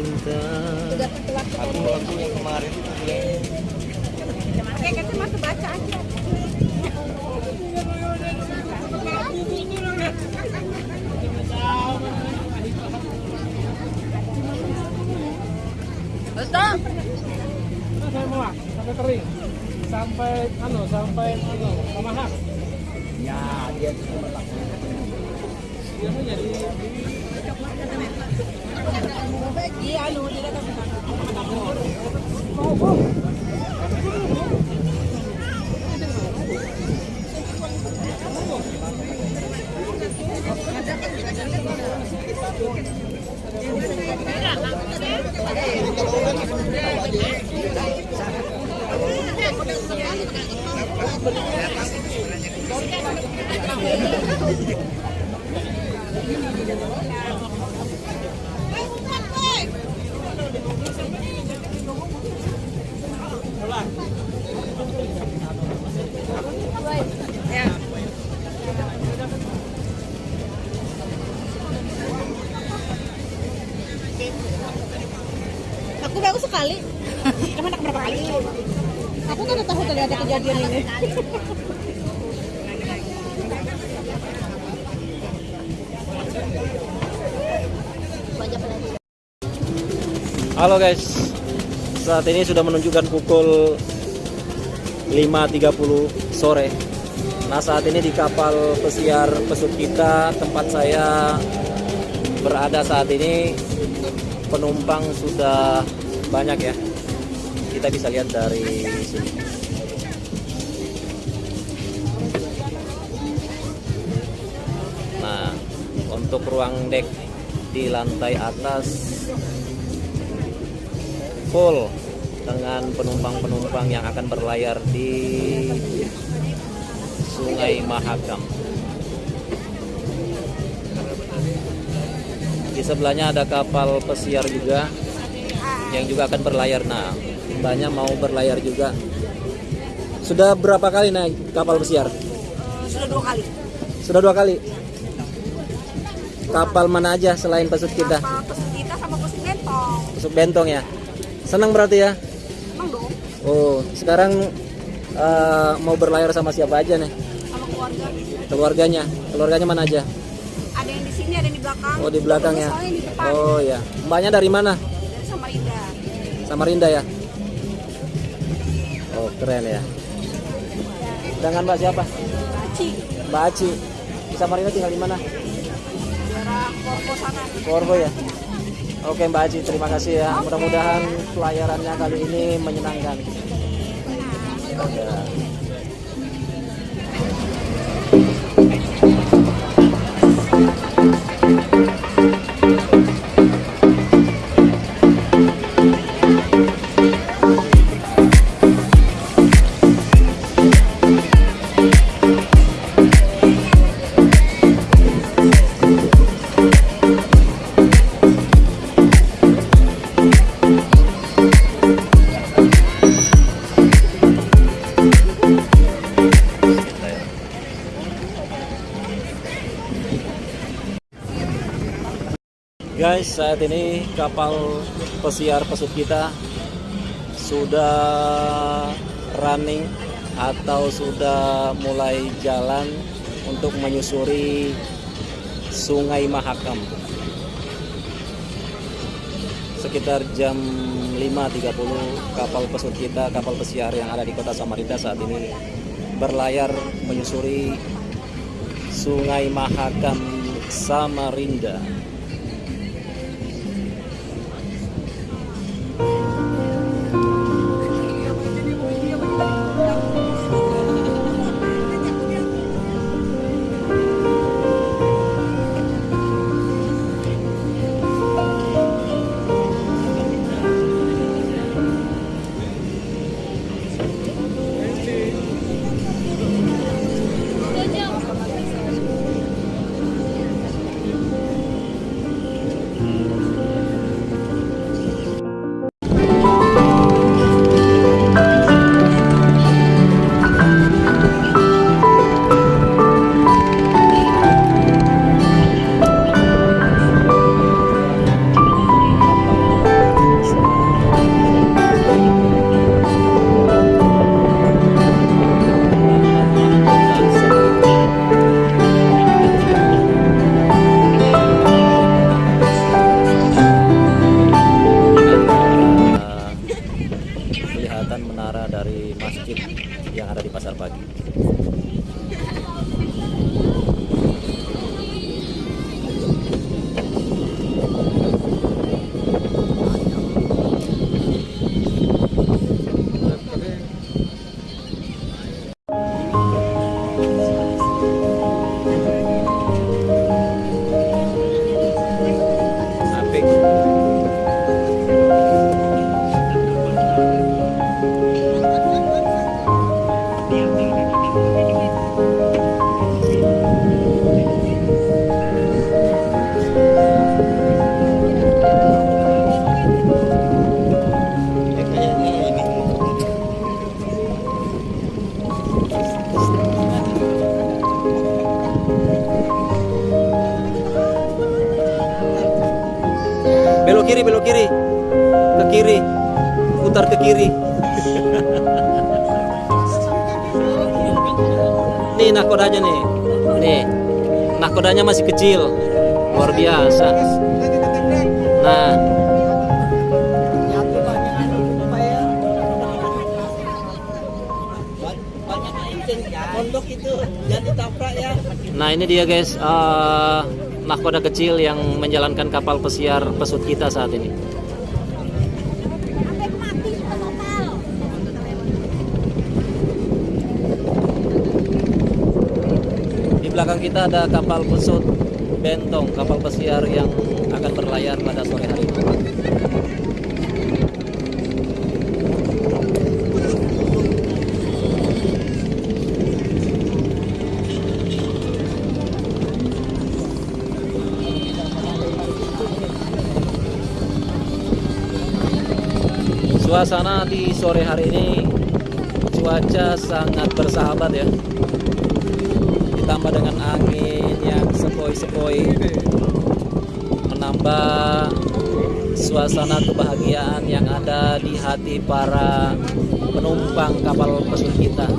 pinta aku aku yang kemarin itu Oke, kita masuk baca aja. Betul. Saya mau sampai kering. Sampai anu, sampai anu, pemaham. ya dia cemerlang Biasanya di Iya, anu, kali? Aku kan tahu tadi ada kejadian ini. Halo guys, saat ini sudah menunjukkan pukul 5.30 sore. Nah saat ini di kapal pesiar pesut kita tempat saya berada saat ini penumpang sudah banyak ya. Kita bisa lihat dari sini. Nah untuk ruang dek di lantai atas full dengan penumpang-penumpang yang akan berlayar di Sungai Mahakam. Di sebelahnya ada kapal pesiar juga yang juga akan berlayar. Nah, mbaknya mau berlayar juga. Sudah berapa kali naik kapal pesiar? Sudah dua kali. Sudah dua kali. Kapal mana aja selain pesut kita? Kapal pesut kita sama pesut bentong. Pesut bentong ya. Senang berarti ya? Emang dong, Oh, sekarang eh, mau berlayar sama siapa aja nih? sama keluarga. Keluarganya. Keluarganya mana aja? Ada yang di sini, ada yang di belakang. Oh, di belakang ya. Soalnya di depan. Oh ya. Mbaknya dari mana? Dari Samarinda. Samarinda ya? Oh, keren ya. Dengan Mbak siapa? Baci. Mbak Aci. Di Samarinda tinggal di mana? Daerah Korpo sana. Korbo ya. Oke Mbak Aci, terima kasih ya. Mudah-mudahan pelayarannya kali ini menyenangkan. Ya. Guys, saat ini kapal pesiar pesut kita sudah running atau sudah mulai jalan untuk menyusuri Sungai Mahakam. Sekitar jam 5.30 kapal pesut kita, kapal pesiar yang ada di kota Samarinda saat ini berlayar menyusuri Sungai Mahakam Samarinda. Putar ke kiri. nih nakodanya nih, nih nakodanya masih kecil, luar biasa. Nah, nah ini dia guys, eh, nakoda kecil yang menjalankan kapal pesiar pesut kita saat ini. Belakang kita ada kapal pesut Bentong, kapal pesiar yang akan berlayar pada sore hari ini. Suasana di sore hari ini cuaca sangat bersahabat ya. Ditambah dengan angin yang sepoi-sepoi menambah suasana kebahagiaan yang ada di hati para penumpang kapal pesut kita.